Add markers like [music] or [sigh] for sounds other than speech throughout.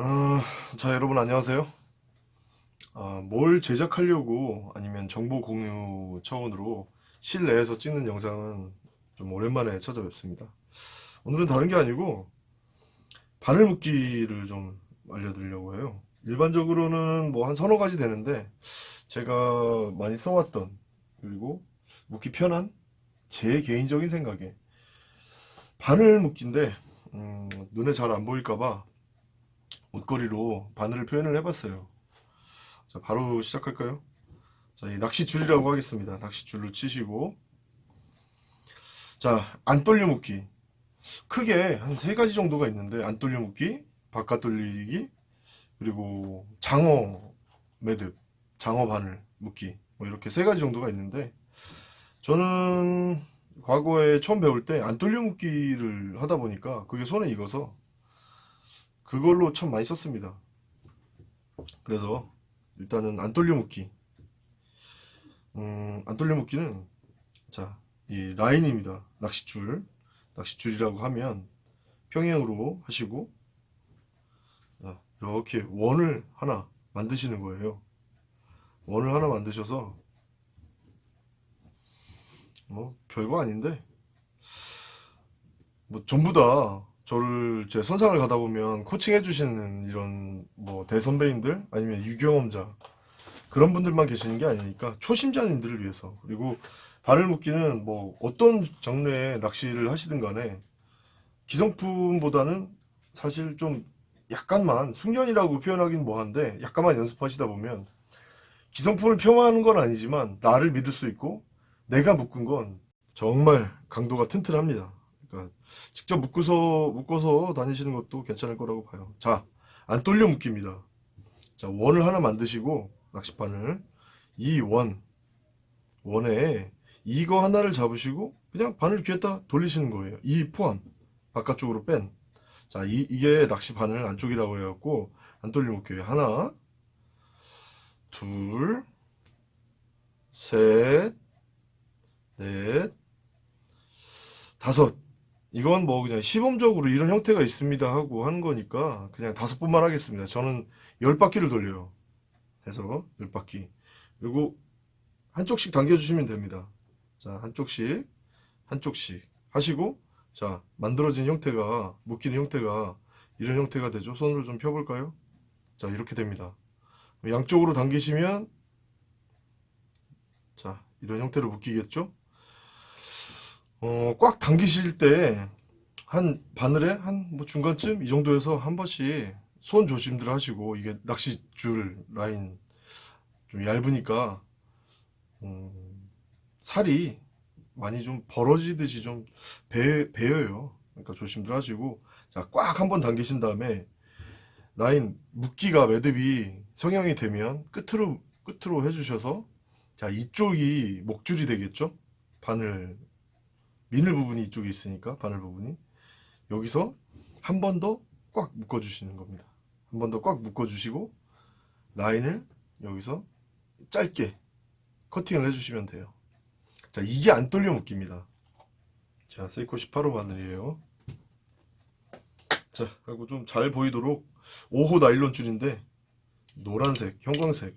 어, 자 여러분 안녕하세요. 아, 뭘 제작하려고 아니면 정보 공유 차원으로 실내에서 찍는 영상은 좀 오랜만에 찾아뵙습니다. 오늘은 다른 게 아니고 바늘 묶기를 좀 알려드리려고 해요. 일반적으로는 뭐 한 서너 가지 되는데 제가 많이 써왔던 그리고 묶기 편한 제 개인적인 생각에 바늘 묶기인데 음, 눈에 잘 안 보일까봐 옷걸이로 바늘을 표현을 해봤어요. 자, 바로 시작할까요? 자, 이 낚시줄이라고 하겠습니다. 낚시줄로 치시고. 자, 안 돌려 묶기. 크게 한 세 가지 정도가 있는데, 안 돌려 묶기, 바깥 돌리기, 그리고 장어 매듭, 장어 바늘 묶기. 뭐 이렇게 세 가지 정도가 있는데, 저는 과거에 처음 배울 때안 돌려 묶기를 하다 보니까 그게 손에 익어서 그걸로 참 많이 썼습니다. 그래서 일단은 안 돌려 묶기. 음, 안 돌려 묶기는 자, 이 라인입니다. 낚싯줄. 낚싯줄이라고 하면 평행으로 하시고 자, 이렇게 원을 하나 만드시는 거예요. 원을 하나 만드셔서 뭐 별거 아닌데 뭐 전부 다 저를 제 선상을 가다 보면 코칭 해 주시는 이런 뭐 대선배님들 아니면 유경험자 그런 분들만 계시는 게 아니니까 초심자님들을 위해서. 그리고 바늘 묶기는 뭐 어떤 장르의 낚시를 하시든 간에 기성품보다는 사실 좀 약간만 숙련이라고 표현하긴 뭐한데 약간만 연습하시다 보면 기성품을 폄하하는 건 아니지만 나를 믿을 수 있고 내가 묶은 건 정말 강도가 튼튼합니다 직접 묶어서 묶어서 다니시는 것도 괜찮을 거라고 봐요. 자, 안 돌려 묶입니다. 자, 원을 하나 만드시고 낚시판을 이 원, 원에 이거 하나를 잡으시고 그냥 바늘 귀에다 돌리시는 거예요. 이 포함 바깥쪽으로 뺀. 자, 이, 이게 낚시바늘 안쪽이라고 해갖고 안 돌려 묶여요. 하나, 둘, 셋, 넷, 다섯. 이건 뭐 그냥 시범적으로 이런 형태가 있습니다 하고 하는 거니까 그냥 다섯 번만 하겠습니다. 저는 열 바퀴를 돌려요. 해서 열 바퀴. 그리고 한쪽씩 당겨주시면 됩니다. 자, 한쪽씩, 한쪽씩 하시고, 자, 만들어진 형태가, 묶이는 형태가 이런 형태가 되죠. 손으로 좀 펴볼까요? 자, 이렇게 됩니다. 양쪽으로 당기시면, 자, 이런 형태로 묶이겠죠? 어, 꽉 당기실 때 한 바늘에 한 뭐 중간쯤 이 정도에서 한 번씩 손 조심들 하시고 이게 낚시줄 라인 좀 얇으니까 음, 살이 많이 좀 벌어지듯이 좀 배, 배여요. 그러니까 조심들 하시고 자꽉 한번 당기신 다음에 라인 묶기가 매듭이 성형이 되면 끝으로 끝으로 해주셔서 자 이쪽이 목줄이 되겠죠? 바늘 미늘 부분이 이쪽에 있으니까 바늘 부분이. 여기서 한 번 더 꽉 묶어 주시는 겁니다. 한 번 더 꽉 묶어 주시고 라인을 여기서 짧게 커팅을 해 주시면 돼요. 자 이게 안 떨려 묶입니다. 자 세이코 18호 바늘이에요. 자 그리고 좀 잘 보이도록 5호 나일론 줄인데 노란색 형광색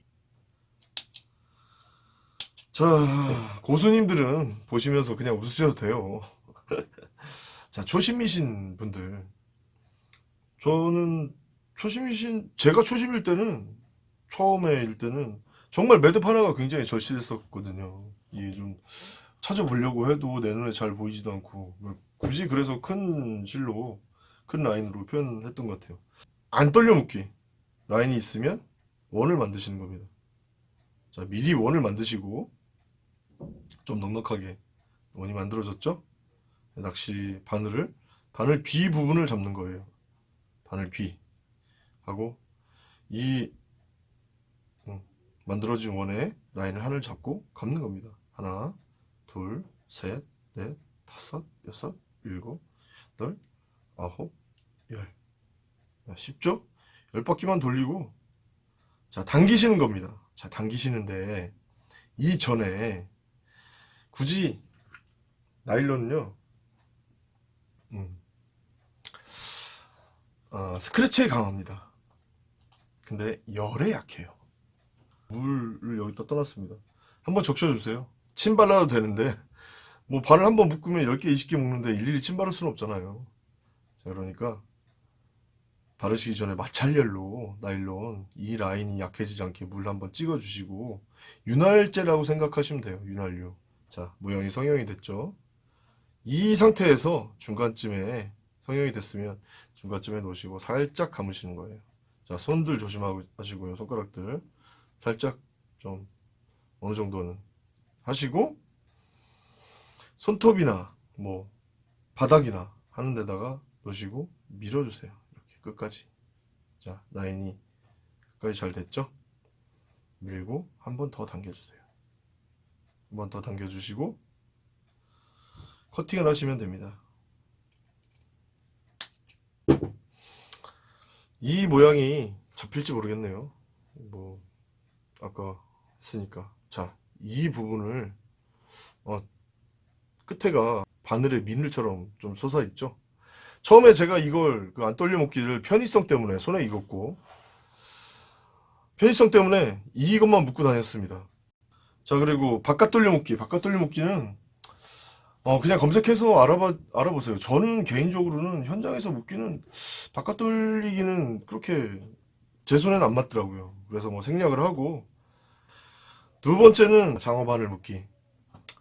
자 고수님들은 보시면서 그냥 웃으셔도 돼요. [laughs] 자 초심이신 분들. 저는 초심이신 제가 초심일 때는 처음에 일 때는 정말 매듭 하나가 굉장히 절실했었거든요. 이게 좀 찾아보려고 해도 내 눈에 잘 보이지도 않고 굳이 그래서 큰 실로 큰 라인으로 표현했던 것 같아요. 안 떨려 묶기. 라인이 있으면 원을 만드시는 겁니다. 자 미리 원을 만드시고 좀 넉넉하게 원이 만들어졌죠? 낚시 바늘을 바늘 귀 부분을 잡는 거예요. 바늘 귀 하고 이 음, 만들어진 원에 라인을 하나를 잡고 감는 겁니다. 하나, 둘, 셋, 넷, 다섯, 여섯, 일곱, 여덟, 아홉, 열. 쉽죠? 열 바퀴만 돌리고 자 당기시는 겁니다. 자 당기시는데 이전에 굳이 나일론은요 음, 어, 스크래치에 강합니다 근데 열에 약해요. 물을 여기다 떠놨습니다. 한번 적셔주세요. 침 발라도 되는데 뭐 바늘 한번 묶으면 10개, 20개 묶는데 일일이 침 바를 수는 없잖아요. 자, 그러니까 바르시기 전에 마찰열로 나일론 이 라인이 약해지지 않게 물 한번 찍어주시고 윤활제라고 생각하시면 돼요. 윤활유. 자, 모양이 성형이 됐죠. 이 상태에서 중간쯤에 성형이 됐으면 중간쯤에 놓으시고 살짝 감으시는 거예요. 자, 손들 조심하시고요. 손가락들 살짝 좀 어느 정도는 하시고 손톱이나 뭐 바닥이나 하는 데다가 놓으시고 밀어주세요. 이렇게 끝까지. 자, 라인이 끝까지 잘 됐죠? 밀고 한 번 더 당겨주세요. 한번 더 당겨주시고 커팅을 하시면 됩니다. 이 모양이 잡힐지 모르겠네요. 뭐 아까 했으니까 자, 이 부분을 어, 끝에가 바늘의 미늘처럼 좀 솟아 있죠. 처음에 제가 이걸 그 안 떨려 먹기를 편의성 때문에 손에 익었고 편의성 때문에 이것만 묶고 다녔습니다. 자 그리고 바깥 돌려 묶기 바깥 돌려 묶기는 어 그냥 검색해서 알아봐 알아보세요. 저는 개인적으로는 현장에서 묶기는 바깥 돌리기는 그렇게 제 손에는 안 맞더라고요. 그래서 뭐 생략을 하고 두 번째는 장어 바늘 묶기.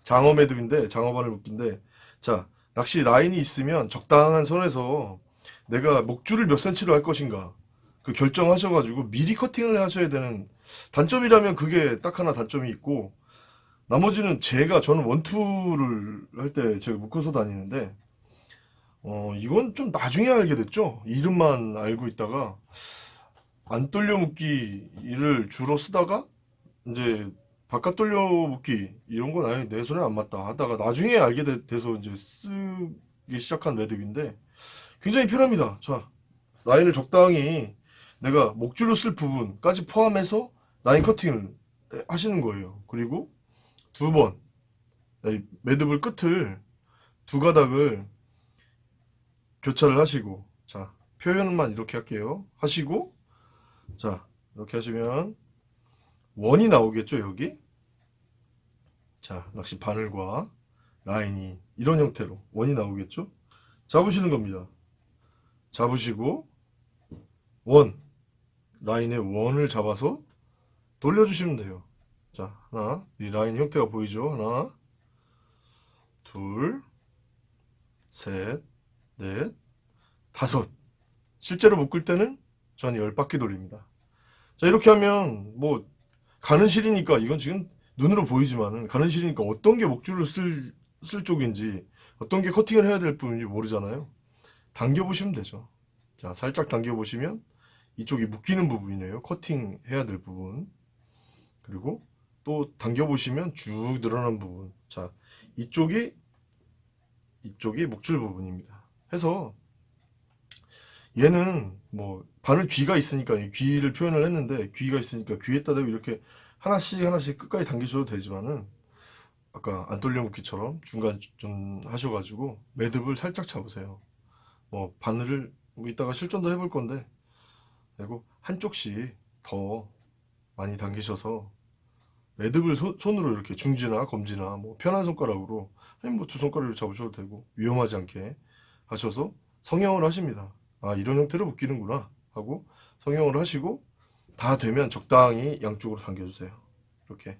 장어 매듭인데 장어 바늘 묶기인데 자 낚시 라인이 있으면 적당한 선에서 내가 목줄을 몇 센치로 할 것인가 그 결정하셔가지고 미리 커팅을 하셔야 되는 단점이라면 그게 딱 하나 단점이 있고 나머지는 제가 저는 원투를 할 때 제가 묶어서 다니는데 어 이건 좀 나중에 알게 됐죠 이름만 알고 있다가 안 돌려 묶기를 주로 쓰다가 이제 바깥 돌려 묶기 이런 건 아예 내 손에 안 맞다 하다가 나중에 알게 돼, 돼서 이제 쓰기 시작한 매듭인데 굉장히 편합니다. 자 라인을 적당히 내가 목줄로 쓸 부분까지 포함해서 라인 커팅을 하시는 거예요. 그리고 두 번 매듭을 끝을 두 가닥을 교차를 하시고 자 표현만 이렇게 할게요. 하시고 자 이렇게 하시면 원이 나오겠죠 여기 자 낚시 바늘과 라인이 이런 형태로 원이 나오겠죠 잡으시는 겁니다 잡으시고 원 라인의 원을 잡아서 돌려주시면 돼요. 자 하나 이 라인 형태가 보이죠? 하나 둘셋넷 다섯. 실제로 묶을 때는 전열 바퀴 돌립니다. 자 이렇게 하면 뭐 가는 실이니까 이건 지금 눈으로 보이지만은 가는 실이니까 어떤 게 목줄을 쓸, 쓸 쪽인지 어떤 게 커팅을 해야 될 부분인지 모르잖아요. 당겨 보시면 되죠. 자 살짝 당겨 보시면 이쪽이 묶이는 부분이네요. 커팅 해야 될 부분 그리고 또 당겨 보시면 쭉 늘어난 부분. 자 이쪽이 이쪽이 목줄 부분입니다. 해서 얘는 뭐 바늘 귀가 있으니까 이 귀를 표현을 했는데 귀가 있으니까 귀에다 대고 이렇게 하나씩 하나씩 끝까지 당기셔도 되지만은 아까 안 돌려 묶기처럼 중간 좀 하셔가지고 매듭을 살짝 잡으세요. 뭐 바늘을 뭐 이따가 실전도 해볼 건데 그리고 한쪽씩 더 많이 당기셔서 매듭을 소- 손으로 이렇게 중지나 검지나 뭐 편한 손가락으로 아니 뭐두 손가락으로 잡으셔도 되고 위험하지 않게 하셔서 성형을 하십니다. 아 이런 형태로 묶이는구나 하고 성형을 하시고 다 되면 적당히 양쪽으로 당겨주세요. 이렇게.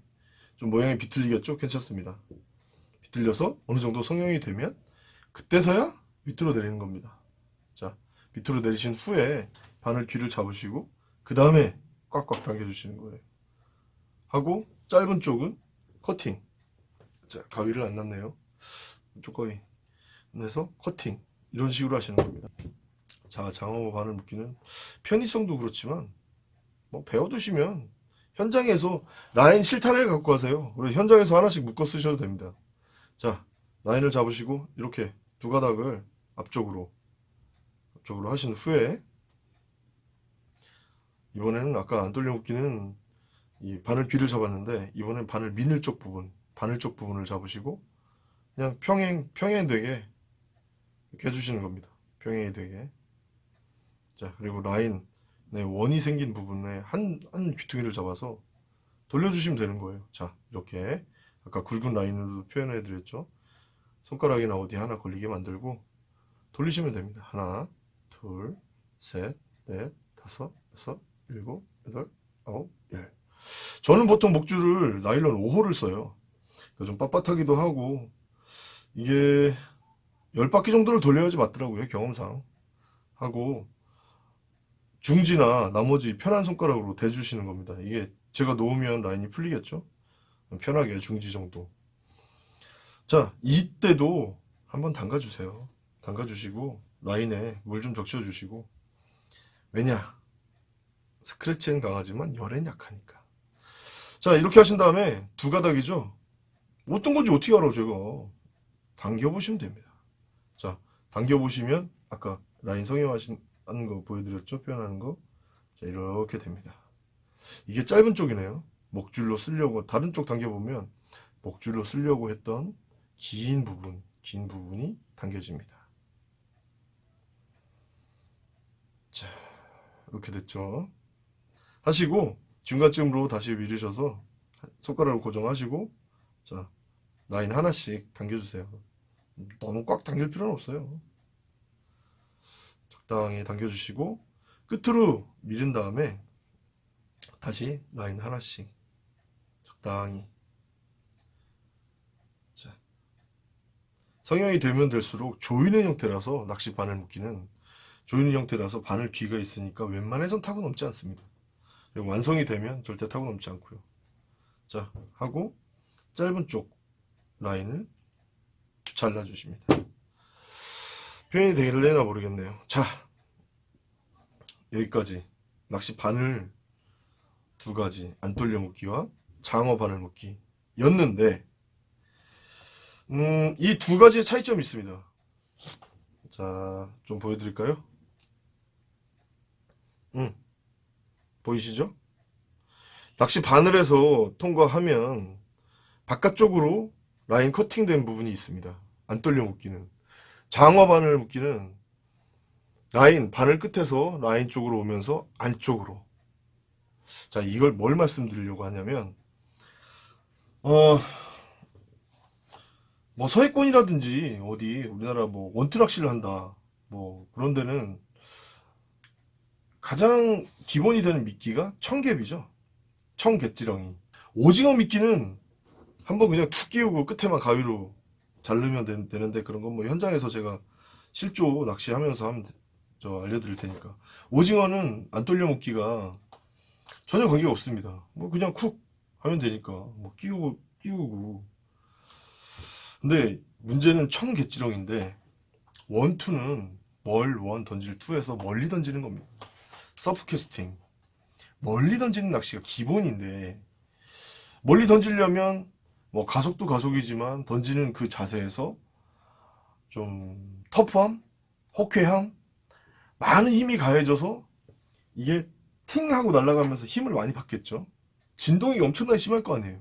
좀 모양이 비틀리겠죠? 괜찮습니다. 비틀려서 어느 정도 성형이 되면 그때서야 밑으로 내리는 겁니다. 자 밑으로 내리신 후에 바늘 귀를 잡으시고 그 다음에 꽉꽉 당겨주시는 거예요. 하고 짧은 쪽은 커팅. 자 가위를 안 놨네요. 조금이 내서 커팅. 이런 식으로 하시는 겁니다. 자 장어 바늘 묶기는 편의성도 그렇지만 뭐 배워두시면 현장에서 라인 실타래를 갖고 가세요. 그래서 현장에서 하나씩 묶어 쓰셔도 됩니다. 자 라인을 잡으시고 이렇게 두 가닥을 앞쪽으로 앞쪽으로 하신 후에 이번에는 아까 안 돌려 묶기는 이 바늘 귀를 잡았는데 이번엔 바늘 미늘 쪽 부분 바늘 쪽 부분을 잡으시고 그냥 평행 평행 되게 이렇게 해주시는 겁니다 평행이 되게 자 그리고 라인 네, 원이 생긴 부분에 한, 한 귀퉁이를 잡아서 돌려주시면 되는 거예요. 자, 이렇게 아까 굵은 라인으로 표현해 드렸죠. 손가락이나 어디 하나 걸리게 만들고 돌리시면 됩니다. 하나, 둘, 셋, 넷, 다섯, 여섯, 일곱, 여덟, 아홉, 열. 저는 보통 목줄을 나일론 5호를 써요. 좀 빳빳하기도 하고 이게 10바퀴 정도를 돌려야지 맞더라고요. 경험상. 하고 중지나 나머지 편한 손가락으로 대주시는 겁니다. 이게 제가 놓으면 라인이 풀리겠죠? 편하게 중지 정도. 자, 이때도 한번 담가주세요. 담가주시고 라인에 물 좀 적셔주시고 왜냐? 스크래치엔 강하지만 열엔 약하니까. 자, 이렇게 하신 다음에 두 가닥이죠? 어떤 건지 어떻게 알아, 제가. 당겨보시면 됩니다. 자, 당겨보시면 아까 라인 성형하신 거 보여드렸죠? 표현하는 거. 자, 이렇게 됩니다. 이게 짧은 쪽이네요. 목줄로 쓰려고, 다른 쪽 당겨보면 목줄로 쓰려고 했던 긴 부분, 긴 부분이 당겨집니다. 자, 이렇게 됐죠? 하시고, 중간쯤으로 다시 밀으셔서 손가락을 고정하시고, 자, 라인 하나씩 당겨주세요. 너무 꽉 당길 필요는 없어요. 적당히 당겨주시고 끝으로 밀은 다음에 다시 라인 하나씩 적당히 자, 성형이 되면 될수록 조이는 형태라서 낚시 바늘 묶기는 조이는 형태라서 바늘 귀가 있으니까 웬만해선 타고 넘지 않습니다. 완성이 되면 절대 타고 넘지 않고요. 자 하고 짧은 쪽 라인을 잘라주십니다. 표현이 되길래나 모르겠네요. 자, 여기까지 낚시 바늘 두 가지 안 돌려 묶기와 장어 바늘 묶기 였는데 음, 이 두 가지의 차이점이 있습니다. 자, 좀 보여드릴까요? 음, 보이시죠? 낚시 바늘에서 통과하면 바깥쪽으로 라인 커팅된 부분이 있습니다. 안 돌려 묶기는. 장어 바늘 묶기는 라인, 바늘 끝에서 라인 쪽으로 오면서 안쪽으로. 자, 이걸 뭘 말씀드리려고 하냐면, 어, 뭐 서해권이라든지 어디 우리나라 뭐 원투 낚시를 한다. 뭐 그런 데는 가장 기본이 되는 미끼가 청개비죠. 청개찌렁이. 오징어 미끼는 한번 그냥 툭 끼우고 끝에만 가위로 자르면 되, 는데 그런 건 뭐 현장에서 제가 실조 낚시하면서 하면 돼- 저 알려드릴 테니까. 오징어는 안 돌려 먹기가 전혀 관계가 없습니다. 뭐 그냥 쿡 하면 되니까 뭐 끼우고 끼우고. 근데 문제는 청개찌렁인데 원투는 멀 원 던질 투에서 멀리 던지는 겁니다 서프 캐스팅 멀리 던지는 낚시가 기본인데 멀리 던지려면 뭐 가속도 가속이지만 던지는 그 자세에서 좀 터프함, 호쾌함, 많은 힘이 가해져서 이게 팅 하고 날아가면서 힘을 많이 받겠죠. 진동이 엄청나게 심할 거 아니에요.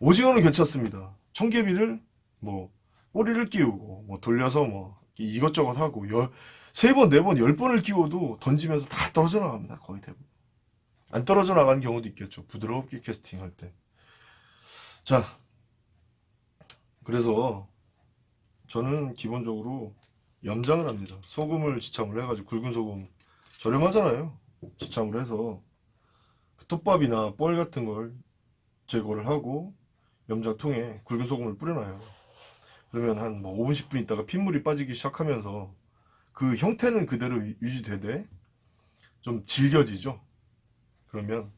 오징어는 괜찮습니다. 청개비를 뭐 꼬리를 끼우고 뭐 돌려서 뭐 이것저것 하고 열, 세 번, 네 번, 열 번을 끼워도 던지면서 다 떨어져 나갑니다. 거의 대부분. 안 떨어져 나가는 경우도 있겠죠. 부드럽게 캐스팅할 때. 자, 그래서 저는 기본적으로 염장을 합니다. 소금을 지참을 해가지고 굵은 소금 저렴하잖아요. 지참을 해서 그 톱밥이나 뻘 같은 걸 제거를 하고 염장통에 굵은 소금을 뿌려놔요. 그러면 한 뭐 5분, 10분 있다가 핏물이 빠지기 시작하면서 그 형태는 그대로 유- 유지되되 좀 질겨지죠. 그러면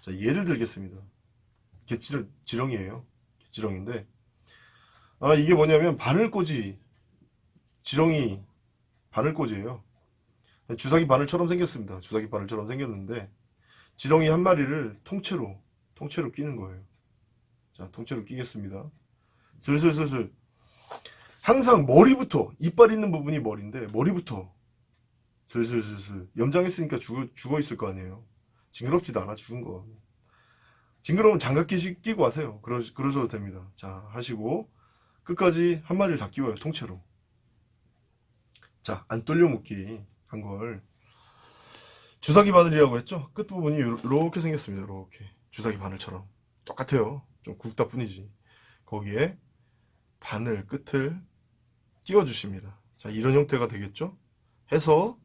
자 예를 들겠습니다. 개지렁, 지렁이에요. 개지렁인데, 아, 이게 뭐냐면, 바늘꽂이, 지렁이, 바늘꽂이에요. 주사기 바늘처럼 생겼습니다. 주사기 바늘처럼 생겼는데, 지렁이 한 마리를 통째로, 통째로 끼는 거예요. 자, 통째로 끼겠습니다. 슬슬슬슬. 항상 머리부터, 이빨 있는 부분이 머리인데, 머리부터, 슬슬슬슬. 염장했으니까 죽어, 죽어 있을 거 아니에요. 징그럽지도 않아, 죽은 거. 징그러우면 장갑 끼시, 끼고 하세요. 그러, 그러셔도 됩니다. 자, 하시고, 끝까지 한 마리를 다 끼워요, 통째로. 자, 안 떨려 묶기 한 걸. 주사기 바늘이라고 했죠? 끝부분이 이렇게 생겼습니다. 이렇게 주사기 바늘처럼 똑같아요. 좀 굵다 뿐이지. 거기에 바늘 끝을 끼워 주십니다. 자, 이런 형태가 되겠죠? 해서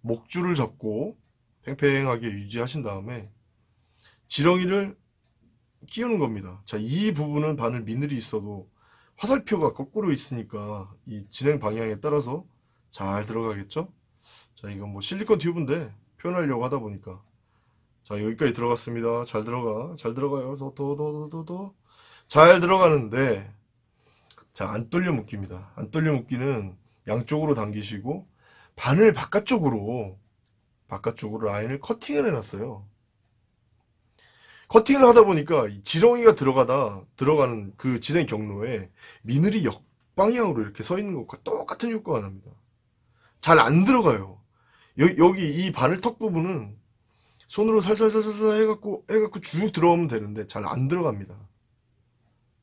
목줄을 잡고 팽팽하게 유지하신 다음에 지렁이를 끼우는 겁니다. 자, 이 부분은 바늘 미늘이 있어도 화살표가 거꾸로 있으니까 이 진행 방향에 따라서 잘 들어가겠죠? 자, 이건 뭐 실리콘 튜브인데 표현하려고 하다 보니까 자, 여기까지 들어갔습니다. 잘 들어가. 잘 들어가요. 더, 더, 더, 더, 더. 잘 들어가는데 자, 안 떨려 묶입니다. 안 떨려 묶기는 양쪽으로 당기시고 바늘 바깥쪽으로 바깥쪽으로 라인을 커팅을 해놨어요. 커팅을 하다 보니까 이 지렁이가 들어가다 들어가는 그 진행 경로에 미늘이 역방향으로 이렇게 서 있는 것과 똑같은 효과가 납니다. 잘 안 들어가요. 여, 기이 바늘 턱 부분은 손으로 살살살살 해갖고 해갖고 쭉 들어오면 되는데 잘 안 들어갑니다.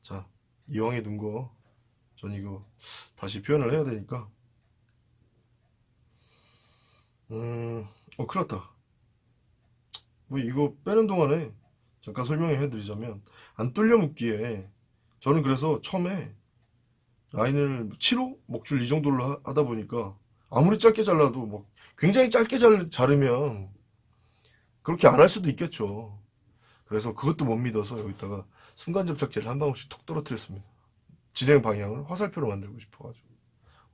자 이왕에 둔거 전 이거 다시 표현을 해야 되니까 음, 어, 큰일 났다. 뭐, 이거 빼는 동안에 잠깐 설명해 드리자면, 안 뚫려 묶기에, 저는 그래서 처음에 라인을 7호? 목줄 이 정도로 하- 하다 보니까, 아무리 짧게 잘라도, 뭐, 굉장히 짧게 잘, 자르면, 그렇게 안 할 수도 있겠죠. 그래서 그것도 못 믿어서 여기다가 순간 접착제를 한 방울씩 톡 떨어뜨렸습니다. 진행 방향을 화살표로 만들고 싶어가지고.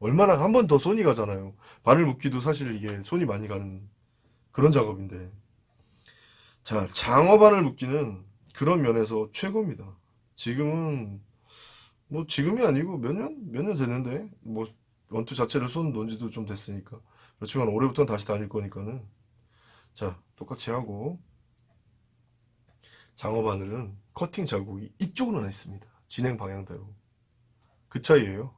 얼마나 한 번 더 손이 가잖아요. 바늘 묶기도 사실 이게 손이 많이 가는 그런 작업인데. 자, 장어 바늘 묶기는 그런 면에서 최고입니다. 지금은 뭐 지금이 아니고 몇 년? 몇 년 됐는데 뭐 원투 자체를 손 놓은 지도 좀 됐으니까. 그렇지만 올해부터는 다시 다닐 거니까는 자, 똑같이 하고 장어 바늘은 커팅 자국이 이쪽으로 나 있습니다. 진행 방향대로. 그 차이예요.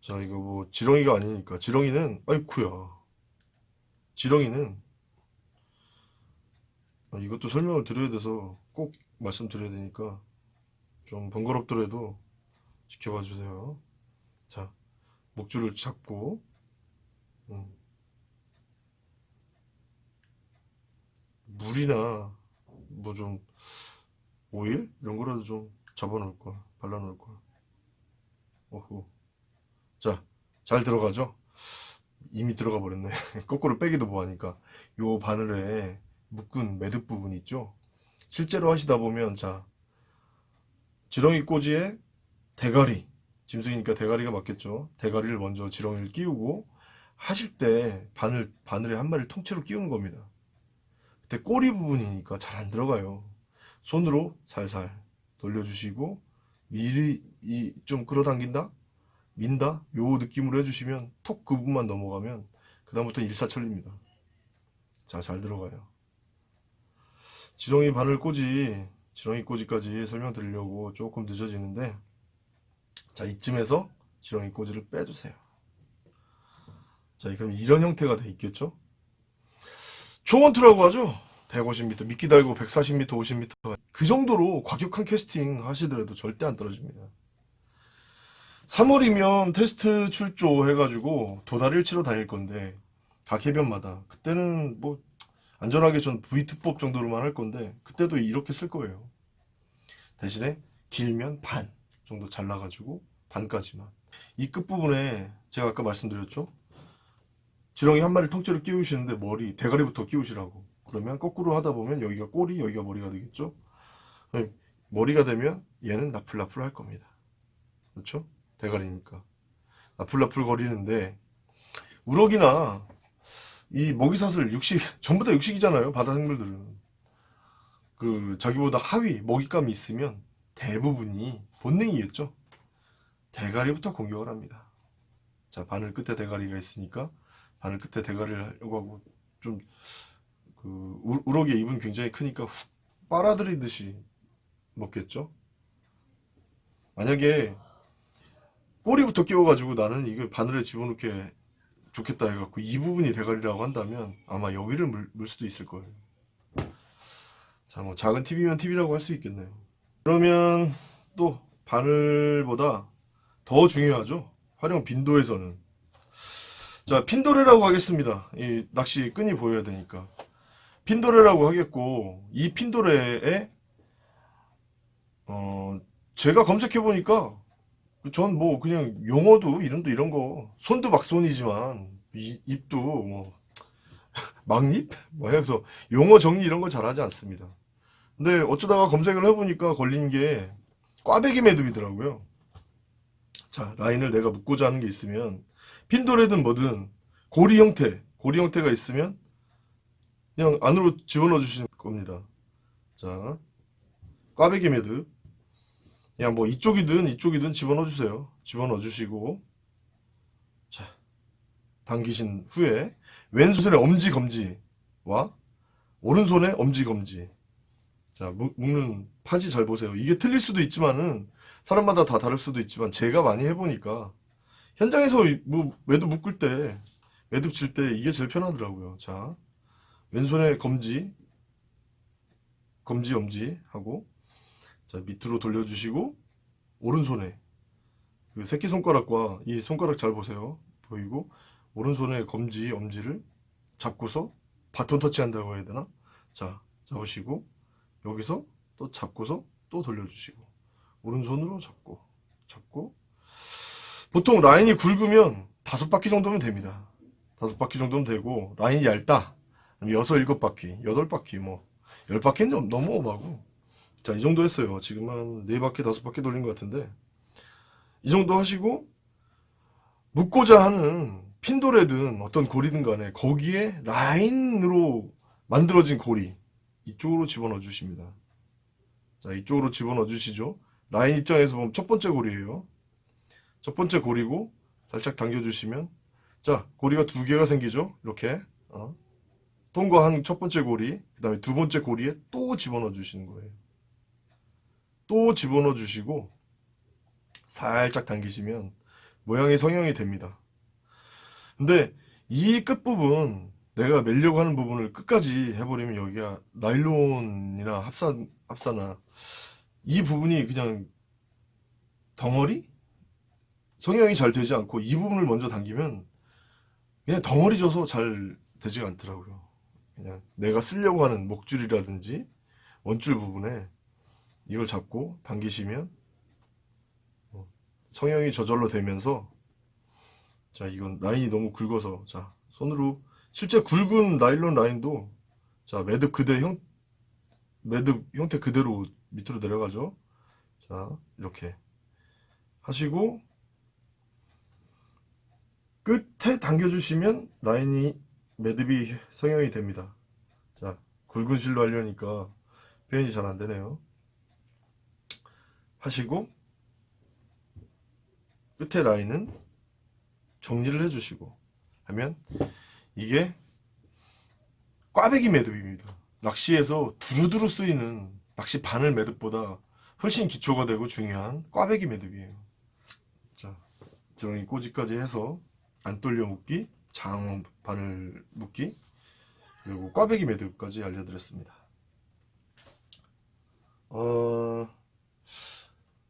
자, 이거 뭐, 지렁이가 아니니까. 지렁이는, 아이쿠야. 지렁이는, 아, 이것도 설명을 드려야 돼서 꼭 말씀드려야 되니까 좀 번거롭더라도 지켜봐 주세요. 자, 목줄을 잡고, 음. 물이나, 뭐 좀, 오일? 이런 거라도 좀 잡아 놓을 걸, 발라 놓을 걸. 오호. 자, 잘 들어가죠? 이미 들어가 버렸네. [laughs] 거꾸로 빼기도 뭐하니까. 요 바늘에 묶은 매듭 부분 있죠? 실제로 하시다 보면, 자, 지렁이 꼬지에 대가리. 짐승이니까 대가리가 맞겠죠? 대가리를 먼저 지렁이를 끼우고, 하실 때 바늘, 바늘에 한 마리를 통째로 끼우는 겁니다. 그때 꼬리 부분이니까 잘 안 들어가요. 손으로 살살 돌려주시고, 미리 이 좀 끌어당긴다? 민다? 요 느낌으로 해주시면 톡 그 부분만 넘어가면 그 다음부터는 일사천리입니다. 자, 잘 들어가요. 지렁이 바늘 꼬지, 지렁이 꼬지까지 설명드리려고 조금 늦어지는데 자, 이쯤에서 지렁이 꼬지를 빼주세요. 자, 그럼 이런 형태가 돼 있겠죠? 초원투라고 하죠? 150m, 미끼 달고 140m, 50m. 그 정도로 과격한 캐스팅 하시더라도 절대 안 떨어집니다. 3월이면 테스트 출조 해가지고 치러 다닐 건데 각 해변마다 그때는 뭐 안전하게 전 V2법 정도로만 할 건데 그때도 이렇게 쓸 거예요. 대신에 길면 반 정도 잘라가지고 반까지만 이 끝부분에 제가 아까 말씀드렸죠 지렁이 한 마리 통째로 끼우시는데 머리 대가리부터 끼우시라고 그러면 거꾸로 하다 보면 여기가 꼬리 여기가 머리가 되겠죠? 머리가 되면 얘는 나풀나풀 할 겁니다. 그렇죠? 대가리니까. 나풀나풀 거리는데 우럭이나 이 먹이사슬 육식 [laughs] 전부 다 육식이잖아요 바다 생물들은. 그 자기보다 하위 먹잇감이 있으면 대부분이 본능이겠죠? 대가리부터 공격을 합니다. 자 바늘 끝에 대가리가 있으니까 바늘 끝에 대가리를 하려고 하고 좀 그 우럭의 입은 굉장히 크니까 훅 빨아들이듯이 먹겠죠 만약에 꼬리부터 끼워가지고 나는 이거 바늘에 집어넣게 좋겠다 해갖고 이 부분이 대가리라고 한다면 아마 여기를 물, 물 수도 있을 거예요. 자, 뭐 작은 TV면 TV라고 할 수 있겠네요. 그러면 또 바늘보다 더 중요하죠. 활용 빈도에서는 자, 핀도레라고 하겠습니다. 이 낚시 끈이 보여야 되니까. 핀도레라고 하겠고, 이 핀도레에, 어, 제가 검색해 보니까, 전 뭐, 그냥 용어도, 이름도 이런 거, 손도 막손이지만, 이- 입도 뭐, [laughs] 막립? 뭐 해서 용어 정리 이런 거 잘하지 않습니다. 근데 어쩌다가 검색을 해보니까 걸린 게, 꽈배기 매듭이더라고요. 자, 라인을 내가 묶고자 하는 게 있으면, 핀도레든 뭐든 고리 형태, 고리 형태가 있으면 그냥 안으로 집어넣어 주시는 겁니다. 자, 꽈배기 매듭. 그냥 뭐 이쪽이든 이쪽이든 집어넣어 주세요. 집어넣어 주시고 자, 당기신 후에 왼손에 엄지 검지와 오른손에 엄지 검지. 자, 묶- 묶는 파지 잘 보세요. 이게 틀릴 수도 있지만은 사람마다 다 다를 수도 있지만 제가 많이 해보니까 현장에서 이- 뭐 매듭 묶을 때 매듭 칠 때 이게 제일 편하더라고요. 자, 왼손에 검지, 검지 엄지 하고 자 밑으로 돌려주시고 오른손에 그 새끼 손가락과 이 손가락 잘 보세요. 보이고 오른손에 검지 엄지를 잡고서 바톤 터치 한다고 해야 되나? 자 잡으시고 여기서 또 잡고서 또 돌려주시고 오른손으로 잡고 잡고 보통 라인이 굵으면 다섯 바퀴 정도면 됩니다. 다섯 바퀴 정도면 되고 라인이 얇다. 여섯 일곱 바퀴, 여덟 바퀴 뭐 열 바퀴는 좀 너무 오바고. 자, 이 정도 했어요. 지금 한 네 바퀴, 다섯 바퀴 돌린 것 같은데 이 정도 하시고 묶고자 하는 핀도레든 어떤 고리든 간에 거기에 라인으로 만들어진 고리 이쪽으로 집어넣어 주십니다. 자, 이쪽으로 집어넣어 주시죠. 라인 입장에서 보면 첫 번째 고리예요. 첫 번째 고리고 살짝 당겨 주시면 자 고리가 두 개가 생기죠 이렇게 어. 통과한 첫 번째 고리 그 다음에 두 번째 고리에 또 집어넣어 주시는 거예요 또 집어넣어 주시고 살짝 당기시면 모양이 성형이 됩니다 근데 이 끝부분 내가 매려고 하는 부분을 끝까지 해버리면 여기가 나일론이나 합사, 합사나 이 부분이 그냥 덩어리? 성형이 잘 되지 않고 이 부분을 먼저 당기면 그냥 덩어리 져서 잘 되지가 않더라고요. 그냥 내가 쓰려고 하는 목줄이라든지 원줄 부분에 이걸 잡고 당기시면 어, 성형이 저절로 되면서 자 이건 라인이 너무 굵어서 자 손으로 실제 굵은 나일론 라인도 자 매듭 그대 형 매듭 형태 그대로 밑으로 내려가죠. 자 이렇게 하시고 끝에 당겨주시면 라인이 매듭이 성형이 됩니다. 자, 굵은 실로 하려니까 표현이 잘 안 되네요. 하시고 끝에 라인은 정리를 해주시고 하면 이게 꽈배기 매듭입니다. 낚시에서 두루두루 쓰이는 낚시 바늘 매듭보다 훨씬 기초가 되고 중요한 꽈배기 매듭이에요. 자, 지렁이 꼬지까지 해서 안 떨려 묶기, 장 바늘 묶기, 그리고 꽈배기 매듭까지 알려드렸습니다. 어,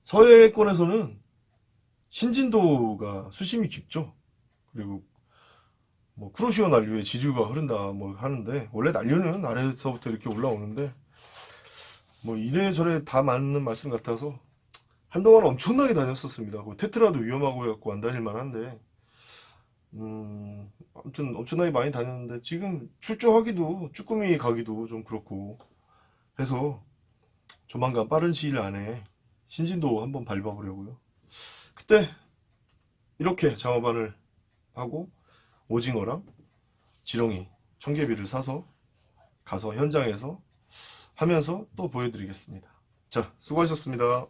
서해권에서는 신진도가 수심이 깊죠. 그리고 뭐 쿠로시오 난류에 지류가 흐른다 뭐 하는데 원래 난류는 아래에서부터 이렇게 올라오는데 뭐 이래저래 다 맞는 말씀 같아서 한동안 엄청나게 다녔었습니다. 그 테트라도 위험하고 해갖고 안 다닐만 한데 음, 아무튼 엄청나게 많이 다녔는데 지금 출조하기도 쭈꾸미 가기도 좀 그렇고 해서 조만간 빠른 시일 안에 신진도 한번 밟아보려고요. 그때 이렇게 장어반을 하고 오징어랑 지렁이, 청개비를 사서 가서 현장에서 하면서 또 보여드리겠습니다. 자, 수고하셨습니다.